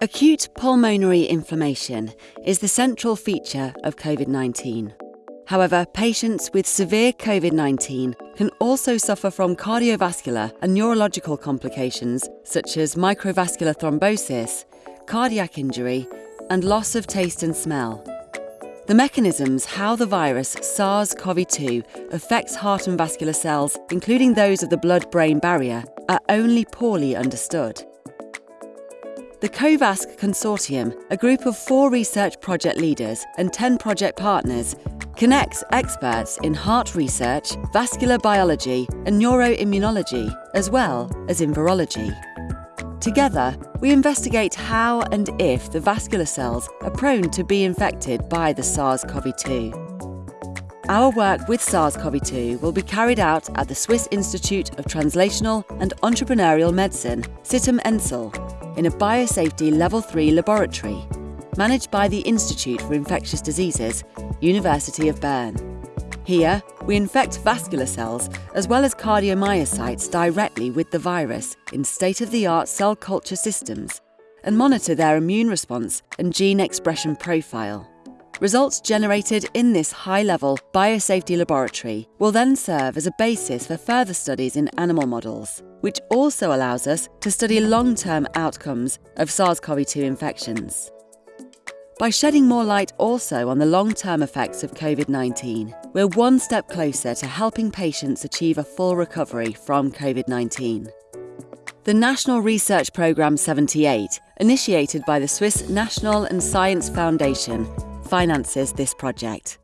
Acute pulmonary inflammation is the central feature of COVID 19. However, patients with severe COVID 19 can also suffer from cardiovascular and neurological complications such as microvascular thrombosis, cardiac injury, and loss of taste and smell. The mechanisms how the virus SARS CoV 2 affects heart and vascular cells, including those of the blood brain barrier, are only poorly understood. The COVASC Consortium, a group of four research project leaders and 10 project partners, connects experts in heart research, vascular biology, and neuroimmunology, as well as in virology. Together, we investigate how and if the vascular cells are prone to be infected by the SARS CoV 2. Our work with SARS CoV 2 will be carried out at the Swiss Institute of Translational and Entrepreneurial Medicine, Sitem Insel, in a biosafety level 3 laboratory managed by the Institute for Infectious Diseases, University of Bern. Here, we infect vascular cells as well as cardiomyocytes directly with the virus in state of the art cell culture systems and monitor their immune response and gene expression profile. Results generated in this high level biosafety laboratory will then serve as a basis for further studies in animal models, which also allows us to study long term outcomes of SARS CoV 2 infections. By shedding more light also on the long term effects of COVID 19, we're one step closer to helping patients achieve a full recovery from COVID 19. The National Research Programme 78, initiated by the Swiss National and Science Foundation, finances this project.